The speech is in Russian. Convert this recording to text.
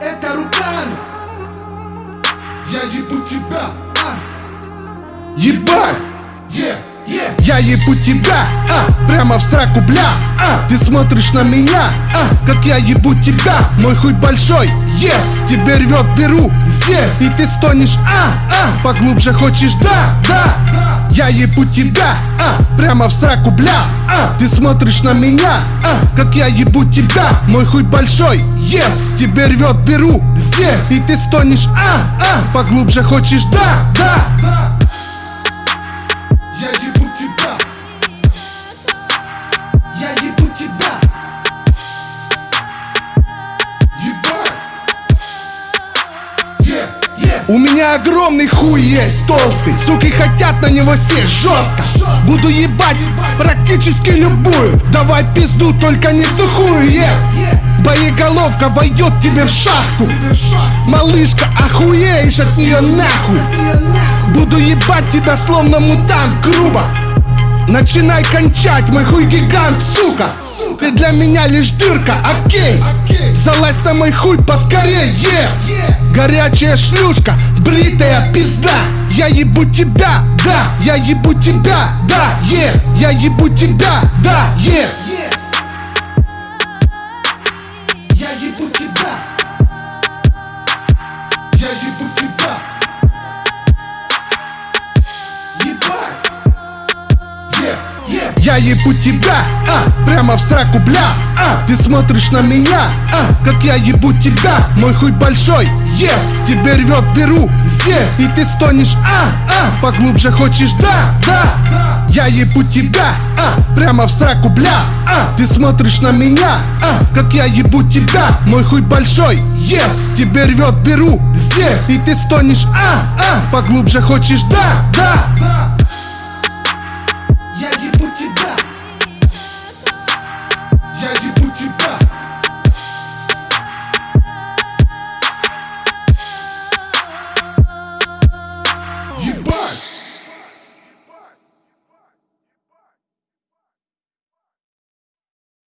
Это руками Я ебу тебя, а. Ебать! Yeah, yeah. Я ебу тебя, а, прямо в сраку, бля, а. Ты смотришь на меня, а, как я ебу тебя Мой хуй большой, yes, тебе рвет дыру здесь. И ты стонешь, а, а, поглубже хочешь, да, да. Я ебу тебя, а, прямо в сраку, бля, а Ты смотришь на меня, а, как я ебу тебя? Мой хуй большой, yes, тебе рвет дыру здесь. И ты стонешь, а, а, поглубже хочешь, да, да я У меня огромный хуй есть, толстый. Суки хотят на него сесть жестко. Буду ебать практически любую. Давай пизду, только не сухую, yeah. Боеголовка войдет тебе в шахту. Малышка, охуеешь от нее нахуй. Буду ебать тебя словно мутант, грубо. Начинай кончать, мой хуй гигант, сука. Ты для меня лишь дырка, окей. Залазь на мой хуй поскорее, yeah. Горячая шлюшка, бритая пизда Я ебу тебя, да, я ебу тебя, да, yeah. Я ебу тебя, да, yeah. Я ебу тебя, а, прямо в сраку, бля, а. Ты смотришь на меня, а, как я ебу тебя. Мой хуй большой, yes, тебе рвет дыру здесь. И ты стонешь, а, а, поглубже хочешь, да, да. Я ебу тебя, а, прямо в сраку, бля, а. Ты смотришь на меня, а, как я ебу тебя. Мой хуй большой, yes, тебе рвет дыру здесь. И ты стонешь, а, а, поглубже хочешь, да, да. Я ебу